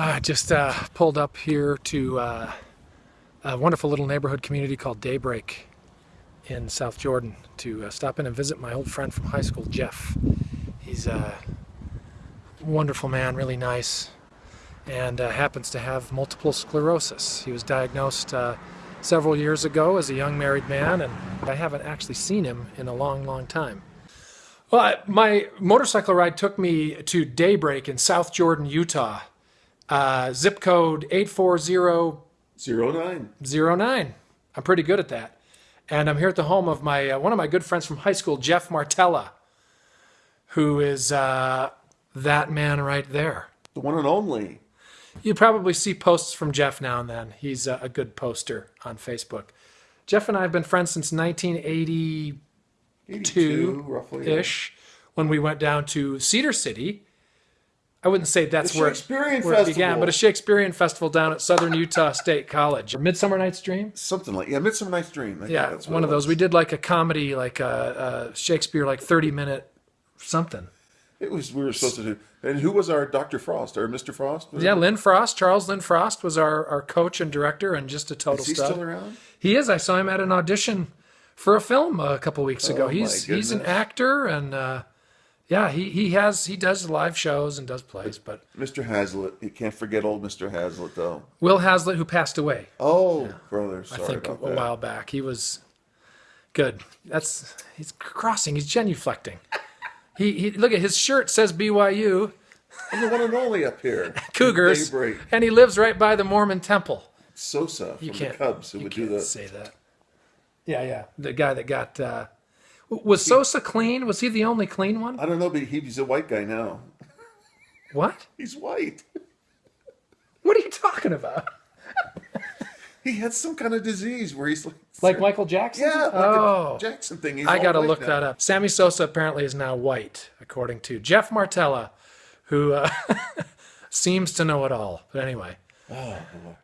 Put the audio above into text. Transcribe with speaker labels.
Speaker 1: I just uh, pulled up here to uh, a wonderful little neighborhood community called Daybreak in South Jordan to uh, stop in and visit my old friend from high school, Jeff. He's a wonderful man, really nice, and uh, happens to have multiple sclerosis. He was diagnosed uh, several years ago as a young married man, and I haven't actually seen him in a long, long time. Well, my motorcycle ride took me to Daybreak in South Jordan, Utah. Uh, zip code 84009.
Speaker 2: Zero nine.
Speaker 1: I'm pretty good at that. And I'm here at the home of my uh, one of my good friends from high school, Jeff Martella, who is uh, that man right there.
Speaker 2: The one and only.
Speaker 1: You probably see posts from Jeff now and then. He's a, a good poster on Facebook. Jeff and I have been friends since 1982
Speaker 2: 82, roughly. yeah.
Speaker 1: ish, when we went down to Cedar City. I wouldn't say that's where,
Speaker 2: Shakespearean
Speaker 1: where it began, but a Shakespearean festival down at Southern Utah State College. Midsummer Night's Dream.
Speaker 2: Something like yeah, Midsummer Night's Dream. I
Speaker 1: Yeah,
Speaker 2: that's
Speaker 1: it's one of those.
Speaker 2: was.
Speaker 1: We did like a comedy, like a, a Shakespeare, like thirty minute something.
Speaker 2: It was we were supposed to do. And who was our Doctor Frost or Mr. Frost?
Speaker 1: Yeah,
Speaker 2: it?
Speaker 1: Lynn Frost, Charles Lynn Frost was our, our coach and director, and just a total
Speaker 2: Is he
Speaker 1: stud.
Speaker 2: still around?
Speaker 1: He is. I saw him at an audition for a film a couple weeks ago.
Speaker 2: Oh,
Speaker 1: he's he's an actor, and uh, yeah, he he has he does live shows and does plays. But
Speaker 2: Mr. Hazlitt. You can't forget old Mr. Hazlitt though.
Speaker 1: Will Hazlitt, who passed away,
Speaker 2: Oh, brother, sorry
Speaker 1: I think a, while back, he was good. That's he's crossing. He's genuflecting. He, he look at his shirt says BYU
Speaker 2: I'm the one and only up here.
Speaker 1: Cougars, and he lives right by the Mormon Temple.
Speaker 2: Sosa from
Speaker 1: You
Speaker 2: the
Speaker 1: can't
Speaker 2: Cubs who
Speaker 1: you
Speaker 2: would do
Speaker 1: can't
Speaker 2: that.
Speaker 1: say that. Yeah, yeah. The guy that got uh, was Sosa clean? Was he the only clean one?
Speaker 2: I don't know, but he- he's a white guy now.
Speaker 1: What?
Speaker 2: He's white.
Speaker 1: What are you talking about?
Speaker 2: He had some kind of disease where he's like,
Speaker 1: Like Michael Jackson?
Speaker 2: yeah, like
Speaker 1: oh.
Speaker 2: a Jackson thing. He's
Speaker 1: I got to look
Speaker 2: now.
Speaker 1: that up. Sammy Sosa apparently is now white, according to Jeff Martella, who uh, seems to know it all. But anyway,
Speaker 2: Oh, boy.